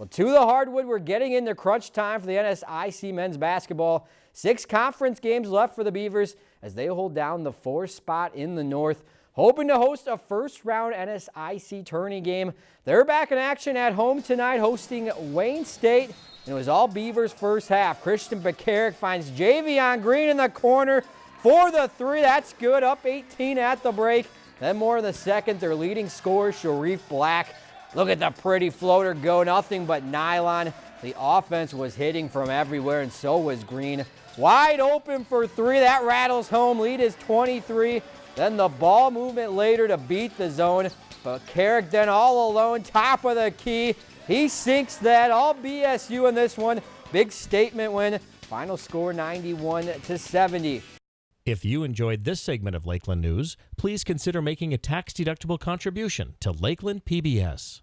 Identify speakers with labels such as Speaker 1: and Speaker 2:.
Speaker 1: Well, to the hardwood, we're getting into crunch time for the NSIC men's basketball. Six conference games left for the Beavers as they hold down the fourth spot in the North, hoping to host a first-round NSIC tourney game. They're back in action at home tonight, hosting Wayne State. And it was all Beavers first half. Christian Bekaric finds Javion Green in the corner for the three. That's good, up 18 at the break. Then more in the second, their leading scorer, Sharif Black, Look at the pretty floater go, nothing but nylon. The offense was hitting from everywhere, and so was Green. Wide open for three. That rattles home. Lead is 23. Then the ball movement later to beat the zone. Bekaric then all alone, top of the key. He sinks that. All BSU in this one. Big statement win. Final score 91 to 70.
Speaker 2: If you enjoyed this segment of Lakeland News, please consider making a tax-deductible contribution to Lakeland PBS.